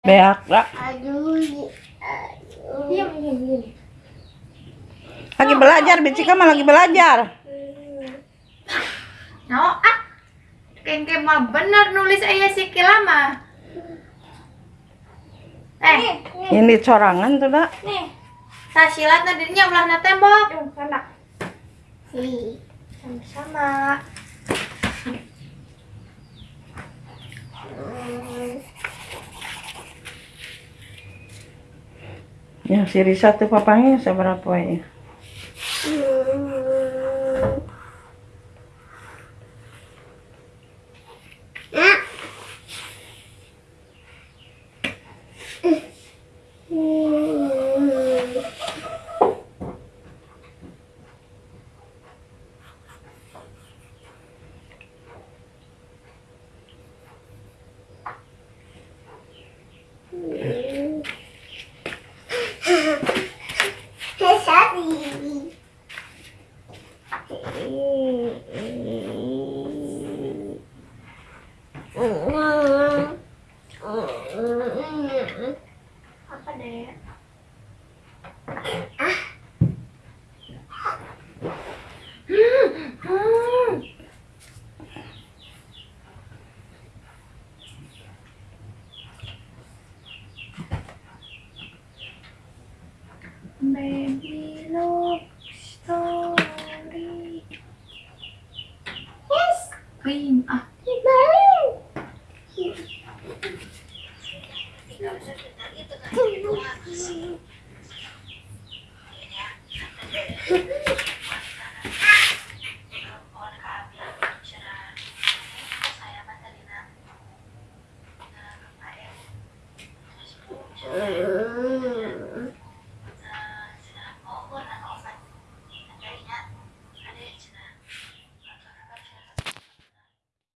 Beak diam. Lagi belajar, Bicika mah lagi belajar. No, ah. Kengke mah bener nulis ayah si kilama. Eh, Ini corangan tuh, Dak. nih. Sasilat dirinya ulah na tembok. Yuk, sana. Si. Sama-sama. Ya, si Risa tuh papanya seberapa ya? Apa deh? Baby love Cream ah. Mm.